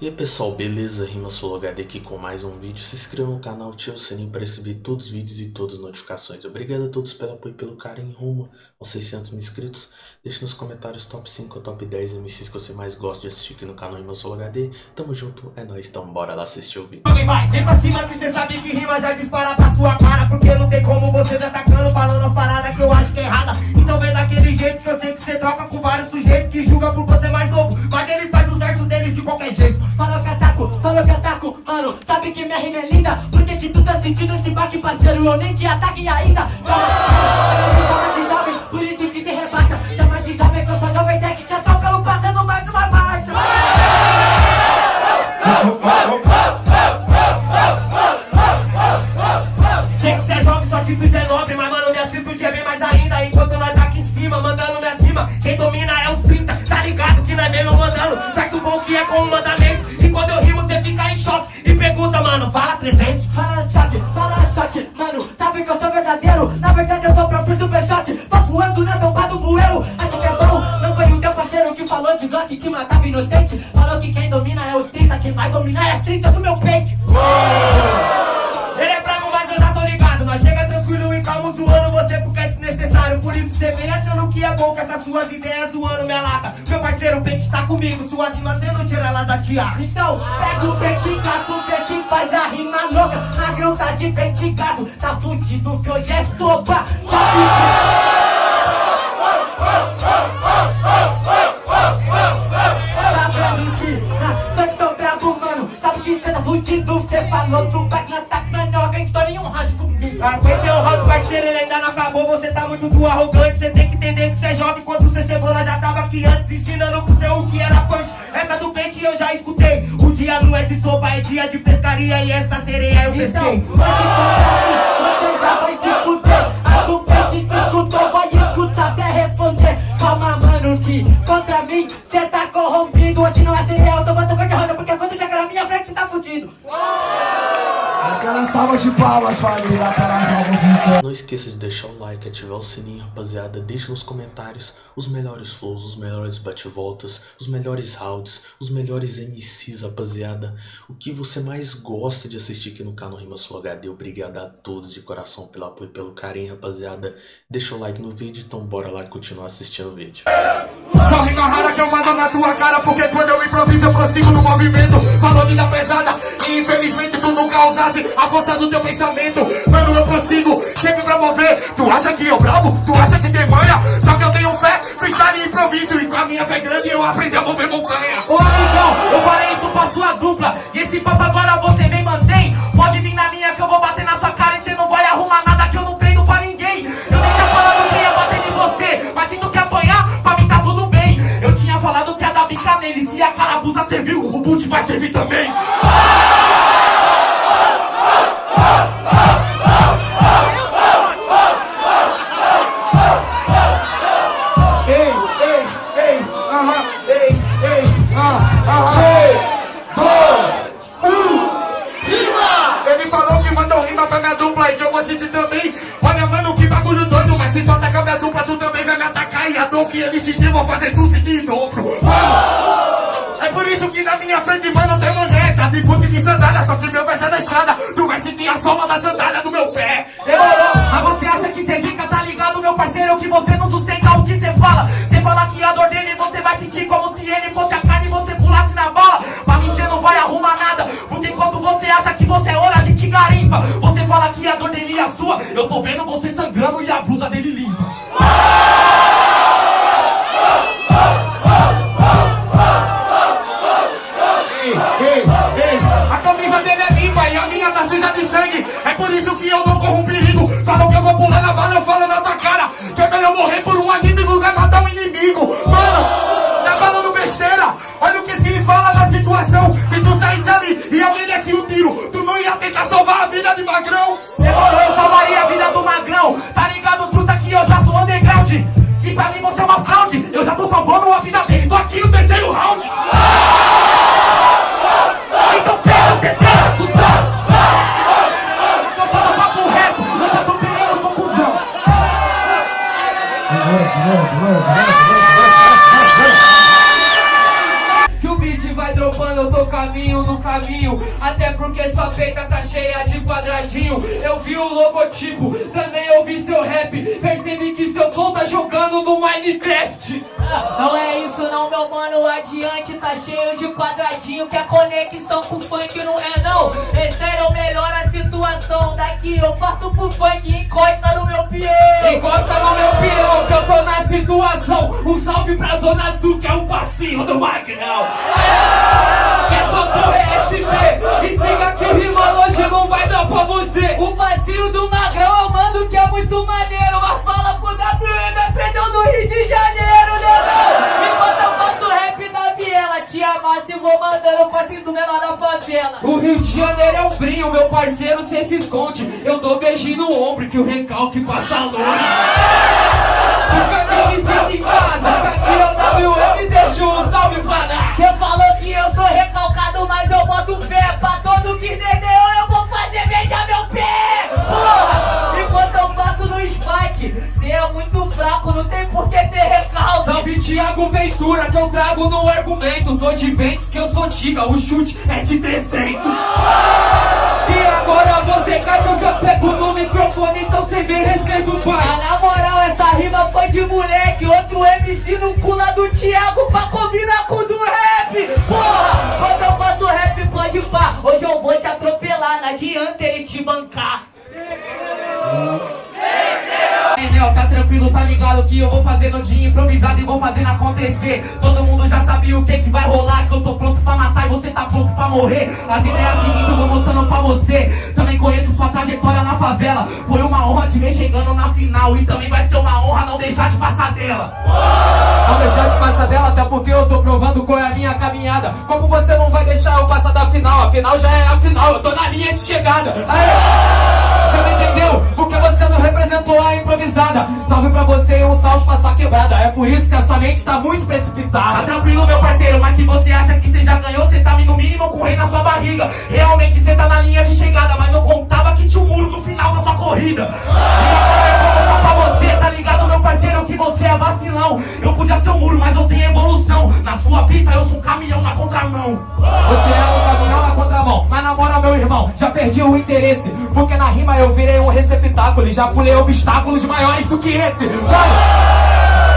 E aí pessoal, beleza? Rima HD aqui com mais um vídeo. Se inscreva no canal, ative o sininho para receber todos os vídeos e todas as notificações. Obrigado a todos pelo apoio e pelo carinho rumo aos 600 mil inscritos. Deixe nos comentários top 5 ou top 10 MCs que você mais gosta de assistir aqui no canal Rima HD. Tamo junto, é nóis, então bora lá assistir o vídeo. Alguém vai, vem pra cima que cê sabe que rima já dispara pra sua cara Porque não tem como você Glock Que matava inocente. Falou que quem domina é os 30 Quem vai dominar é as 30 do meu peito Ele é bravo, mas eu já tô ligado. Nós chega tranquilo e calmo zoando você porque é desnecessário. Por isso cê vem achando que é bom com essas suas ideias zoando minha lata. Meu parceiro, o pente tá comigo Suas rimas cê não tira ela da tiara Então, pega o vertigaço, vê se faz a rima louca. Magrão tá de vertigaço, tá fudido que hoje é sopa. Sabe Tá pra mentir, ah, só que tô bravo, mano. Sabe que cê tá fudido, cê falou do back na tac na noga Então nenhum rádio comigo. Aguentei o round, parceiro, ele ainda não acabou. Você tá muito do arrogante Cê tem que entender que cê é jovem. Quando cê chegou, nós já tava aqui antes Ensinando pro seu o que era punch. Essa do pente eu já escutei. O dia não é de sopa, é dia de pescaria. E essa sereia eu Então, pesquei. você já vai mano, que contra mim cê tá corrompido Hoje não é cereal, tô botando cor de rosa Porque quando chegar na minha frente cê tá fudido Aquela salva de palmas, família, para João Não esqueça de deixar o like, ativar o sininho, rapaziada. Deixe nos comentários os melhores flows, os melhores bate-voltas, os melhores rounds, os melhores MCs, rapaziada. O que você mais gosta de assistir aqui no canal Rima Sul HD. Obrigado a todos de coração pelo apoio e pelo carinho, rapaziada. Deixa o like no vídeo, então bora lá continuar assistindo o vídeo. Só rima rara que eu mando na tua cara Porque quando eu improviso eu prossigo no movimento. Falou vida pesada e infelizmente tu nunca usasse a força do teu pensamento. Mano, eu prossigo sempre pra mover. Tu acha que eu bravo? Tu acha que tem manha? Só que eu tenho fé, freestyle e improviso. E com a minha fé grande eu aprendi a mover montanha. Ô amigão, eu falei isso pra sua dupla. E esse papo agora você vem doido, mas se tu atacar minha dupla, tu também vai me atacar. E a dor que ele sentiu, vou fazer tu sentir em dobro Mano, é por isso que na minha frente, De boot de sandália, só que meu verso é deixada Tu vai sentir a sola da sandália caminho no caminho. Até porque sua peita tá cheia de quadradinho. Eu vi o logotipo, também ouvi seu rap. Percebi que seu flow tá jogando no Minecraft. Não é isso não, meu mano, adiante tá cheio de quadradinho Que a conexão com o funk não é não Esse era o melhor a situação Daqui eu parto pro funk e encosta no meu peão Encosta no meu peão que eu tô na situação Um salve pra Zona Sul que é o passinho do Magrão Que é só pro SP E siga que rima hoje não vai dar pra você. O passinho do Magrão eu mando que é muito maneiro Mas fala pro WM, aprendeu no Rio de Janeiro, né não? Enquanto eu faço rap da viela. Te amasse e vou mandando o passinho do menor da favela. O Rio de Janeiro é um brinho, meu parceiro cê se esconde. Eu dou beijinho no ombro que o recalque passa longe. Fica sinto em casa, fica aqui é o WM deixa um salve pra dar. Cê falou que eu sou recalcado, mas eu boto fé Pra todo que entendeu eu vou fazer beijar meu pé. Porra, enquanto eu faço no spike Cê é muito fraco, não tem por que ter recalque. Salve Thiago Ventura que eu trago no argumento. Tô de ventes que eu sou tiga, o chute é de 300 E agora você cai eu já pego no microfone Então cê me respeita o pai. Ah, na moral, essa rima foi de moleque. Outro MC no pula do Thiago pra combinar com o do rap. Porra, quando eu faço rap pode pá. Hoje eu vou te atropelar, não adianta ele te bancar Enel, tá tranquilo, tá ligado que eu vou fazendo de improvisado e vou fazendo acontecer. Todo mundo já sabe o que que vai rolar Que eu tô pronto pra matar e você tá pronto pra morrer. As ideias seguintes eu vou mostrando pra você. Também conheço sua trajetória na favela. Foi uma honra te ver chegando na final E também vai ser uma honra não deixar de passar dela. Não deixar de passar dela, até porque eu tô provando qual é a minha caminhada. Como você não vai deixar eu passar da final? A final já é a final, eu tô na linha de chegada. Aê! Você não entendeu? Porque você não representou a improvisada. Salve pra você e um salve pra sua quebrada. É por isso que a sua mente tá muito precipitada. Tá tranquilo meu parceiro, mas se você acha que você já ganhou Você tá no mínimo com o rei na sua barriga. Realmente você tá na linha de chegada Mas não contava que tinha um muro no final da sua corrida. E agora eu vou mostrar pra você, tá ligado meu parceiro? Que você é vacilão. Eu podia ser um muro, mas eu tenho evolução. Na sua pista eu sou um caminhão na contramão. Você é contramão Mas na moral meu irmão, já perdi o interesse. Porque na rima eu virei um receptáculo E já pulei obstáculos maiores do que esse. Mano,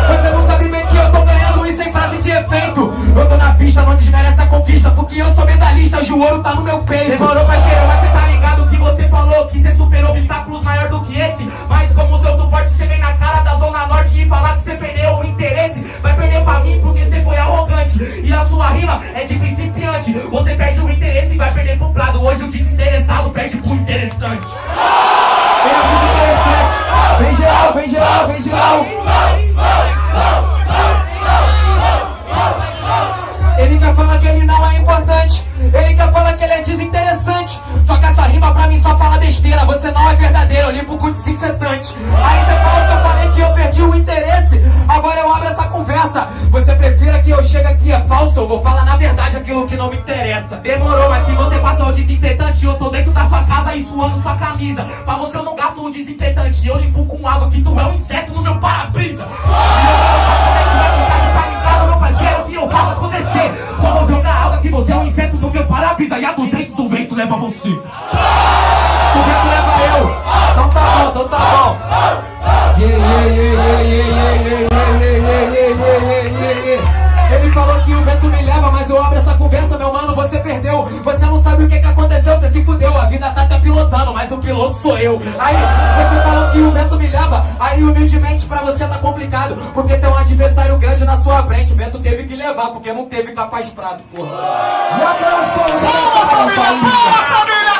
você não sabe bem que eu tô ganhando isso em frase de efeito. Eu tô na pista, não desmerece a conquista Porque eu sou medalhista, hoje o ouro tá no meu peito. Demorou parceiro, mas cê tá ligado que você falou Que cê superou obstáculos maior do que esse. Mas como seu suporte cê vem na cara da Zona Norte E falar que cê perdeu o interesse. Vai perder pra mim porque cê foi arrogante. E a sua rima é de principiante. Você Vem a música interessante Vem geral, vem geral, vem geral. Ele quer falar que ele não é importante. Ele quer falar que ele é desinteressante. Só que essa rima pra mim só fala besteira. Você não é verdadeiro, eu limpo com desinfetante. Aí você fala que eu falei que eu perdi o interesse. Agora eu abro essa conversa. Você prefira que eu chegue aqui é falso? Eu vou falar na verdade aquilo que não me interessa. Demorou, mas se você passou o desinfetante Eu tô dentro sair suando sua camisa Pra você eu não gasto um desinfetante Eu limpo com água que tu é um inseto no meu para-brisa Só vou jogar água que você é um inseto no meu para-brisa E a 200 o vento leva você O vento leva eu Então tá bom, então tá bom Ele falou que o vento me leva, mas eu abro essa conversa, meu mano, você perdeu Você não sabe o que que aconteceu, você se fudeu, a vida tá pilotando, mas o piloto sou eu. Aí, você falou que o vento me leva. Aí, humildemente, pra você tá complicado Porque tem um adversário grande na sua frente. O vento teve que levar, porque não teve capaz de prado, porra. E aquelas palmas Palmas, família, palmas, família,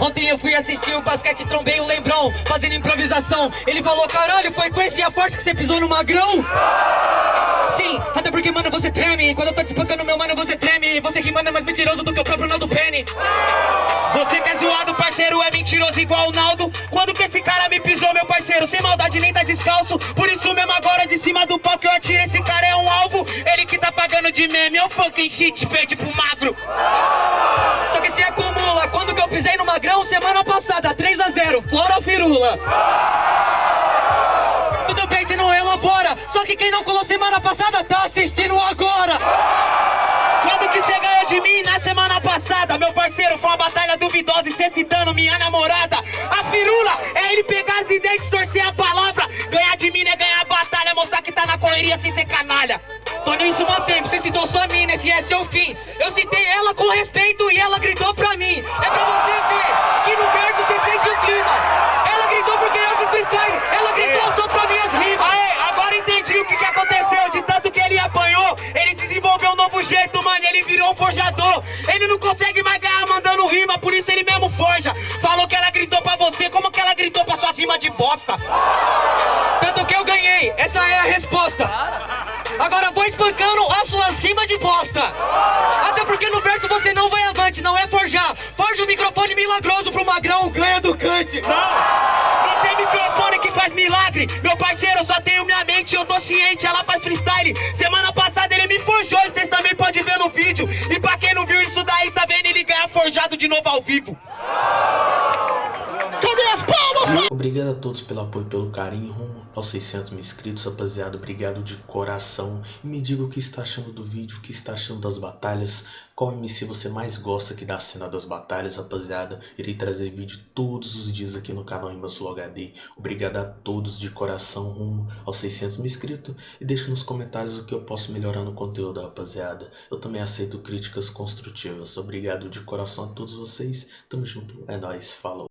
Ontem eu fui assistir o basquete, trombei o Lembrão, fazendo improvisação. Ele falou, caralho, foi com esse a forte que você pisou no magrão? Porque, mano, você treme. Quando eu tô te meu mano, você treme. Você que manda é mais mentiroso do que o próprio Naldo Penny. Você que é zoado, parceiro, é mentiroso igual o Naldo. Quando que esse cara me pisou, meu parceiro? Sem maldade, nem tá descalço. Por isso mesmo agora, de cima do que eu atirei, esse cara é um alvo. Ele que tá pagando de meme, é um fucking shit, perde pro magro. Só que se acumula, quando que eu pisei no magrão? Semana passada, 3x0, fora a firula. Tudo bem se não elabora, só que quem não colou semana passada duvidosa e cê citando minha namorada. A firula é ele pegar as ideias, distorcer a palavra. Ganhar de mim é ganhar a batalha, mostrar que tá na correria sem ser canalha. Tô nisso há tempo, você citou sua mina, esse é seu fim. Eu citei ela com respeito mano. Ele virou um forjador. Ele não consegue mais ganhar mandando rima, por isso ele mesmo forja. Falou que ela gritou pra você, como que ela gritou pra suas rimas de bosta? Tanto que eu ganhei, essa é a resposta. Agora vou espancando as suas rimas de bosta. Até porque no verso você não vai avante, não é forjar. Forja o microfone milagroso pro magrão, ganha do cante. Não, tem microfone que faz milagre. Meu parceiro, eu só tenho minha mente, eu tô ciente, ela faz freestyle. Semana passada ele me forjou e vocês também podem ver no vídeo. E pra quem não viu isso daí, tá vendo ele ganhar forjado de novo ao vivo. Cadê as palmas? Obrigado a todos pelo apoio pelo carinho aos 600 mil inscritos, rapaziada. Obrigado de coração. E me diga o que está achando do vídeo, o que está achando das batalhas. Qual MC você mais gosta aqui da cena das batalhas, rapaziada. Irei trazer vídeo todos os dias aqui no canal Imbassul HD. Obrigado a todos de coração rumo aos 600 mil inscritos. E deixe nos comentários o que eu posso melhorar no conteúdo, rapaziada. Eu também aceito críticas construtivas. Obrigado de coração a todos vocês. Tamo junto. É nóis. Falou.